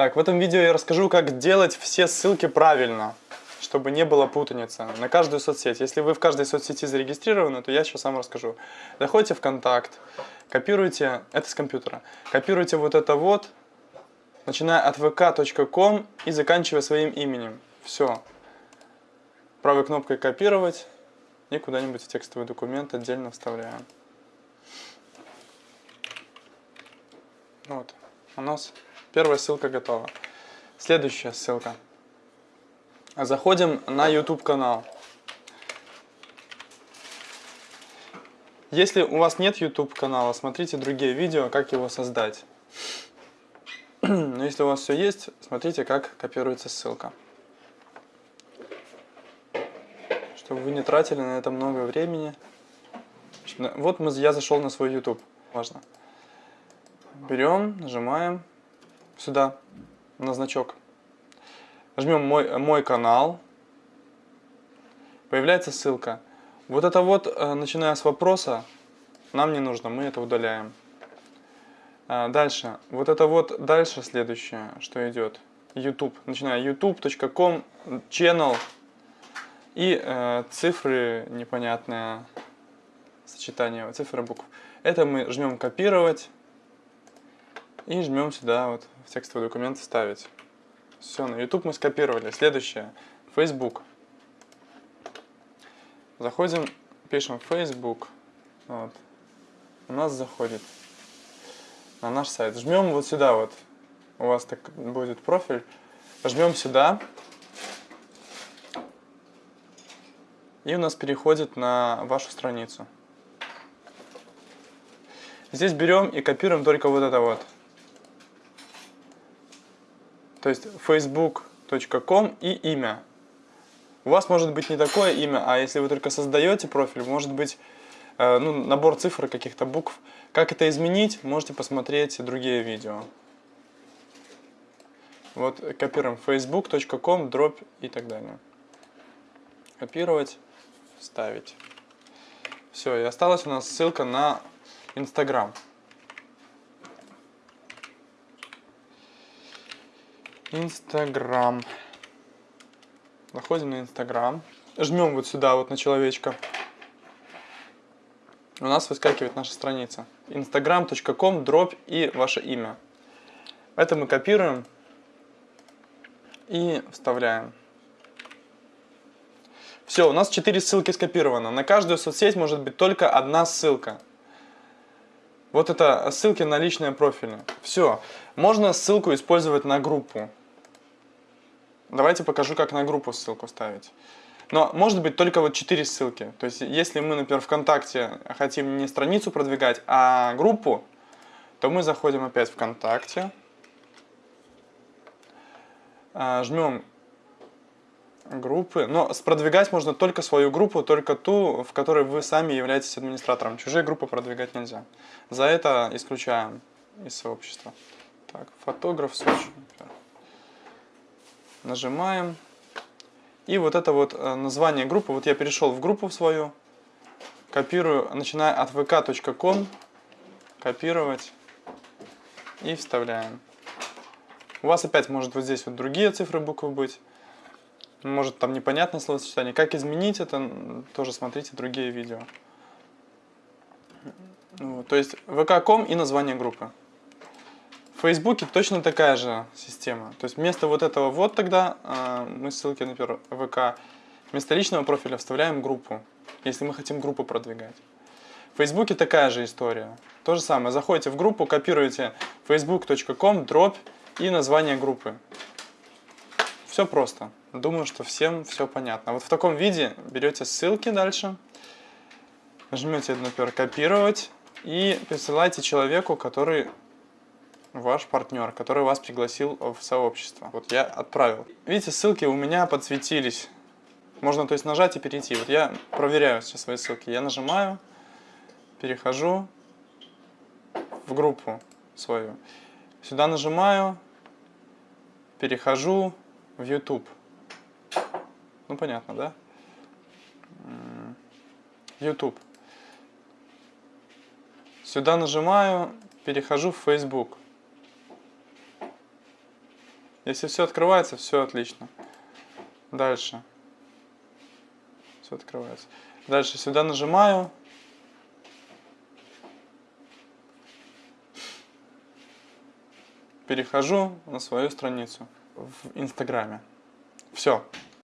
Так, в этом видео я расскажу, как делать все ссылки правильно, чтобы не было путаницы на каждую соцсеть. Если вы в каждой соцсети зарегистрированы, то я сейчас вам расскажу. Заходите в контакт, копируйте, это с компьютера, копируйте вот это вот, начиная от vk.com и заканчивая своим именем. Все. Правой кнопкой копировать и куда-нибудь в текстовый документ отдельно вставляем. Вот, у нас первая ссылка готова. Следующая ссылка. Заходим на YouTube канал. Если у вас нет YouTube канала, смотрите другие видео, как его создать. Но если у вас все есть, смотрите, как копируется ссылка. Чтобы вы не тратили на это много времени. Вот я зашел на свой YouTube. Важно. Берем, нажимаем сюда, на значок. Жмем мой, мой канал. Появляется ссылка. Вот это вот, э, начиная с вопроса, нам не нужно, мы это удаляем. А, дальше. Вот это вот дальше следующее, что идет. YouTube. Начиная youtube.com, channel и э, цифры непонятные, сочетание цифр и букв. Это мы жмем копировать и жмем сюда вот в текстовый документ вставить. Все, на YouTube мы скопировали. Следующее. Facebook. Заходим, пишем Facebook. Вот. У нас заходит на наш сайт. Жмем вот сюда вот. У вас так будет профиль. Жмем сюда. И у нас переходит на вашу страницу. Здесь берем и копируем только вот это вот. То есть facebook.com и имя. У вас может быть не такое имя, а если вы только создаете профиль, может быть э, ну, набор цифр, каких-то букв. Как это изменить, можете посмотреть другие видео. Вот копируем facebook.com, дробь и так далее. Копировать, вставить. Все, и осталась у нас ссылка на Instagram. Инстаграм. Заходим на Инстаграм. Жмем вот сюда, вот на человечка. У нас выскакивает наша страница. instagram.com, дробь и ваше имя. Это мы копируем и вставляем. Все, у нас 4 ссылки скопировано. На каждую соцсеть может быть только одна ссылка. Вот это ссылки на личные профили. Все. Можно ссылку использовать на группу. Давайте покажу, как на группу ссылку ставить. Но может быть только вот 4 ссылки. То есть если мы, например, ВКонтакте хотим не страницу продвигать, а группу, то мы заходим опять в ВКонтакте, а, жмем группы. Но продвигать можно только свою группу, только ту, в которой вы сами являетесь администратором. Чужие группы продвигать нельзя. За это исключаем из сообщества. Так, фотограф Сочи нажимаем. И вот это вот э, название группы, вот я перешел в группу свою, копирую, начиная от vk.com, копировать и вставляем. У вас опять может вот здесь вот другие цифры, буквы быть. Может там непонятное словосочетание. Как изменить это, тоже смотрите другие видео. Вот, то есть vk.com и название группы. В Фейсбуке точно такая же система. То есть вместо вот этого вот тогда э, мы ссылки, например, ВК, вместо личного профиля вставляем группу, если мы хотим группу продвигать. В Фейсбуке такая же история. То же самое. Заходите в группу, копируете facebook.com, дробь и название группы. Все просто. Думаю, что всем все понятно. Вот в таком виде берете ссылки дальше, жмете, например, копировать и присылаете человеку, который ваш партнер, который вас пригласил в сообщество. Вот я отправил. Видите, ссылки у меня подсветились. Можно то есть нажать и перейти. Вот я проверяю сейчас свои ссылки. Я нажимаю, перехожу в группу свою. Сюда нажимаю, перехожу в YouTube. Ну понятно, да? YouTube. Сюда нажимаю, перехожу в Facebook. Если все открывается, все отлично. Дальше. Все открывается. Дальше сюда нажимаю. Перехожу на свою страницу в Инстаграме. Все.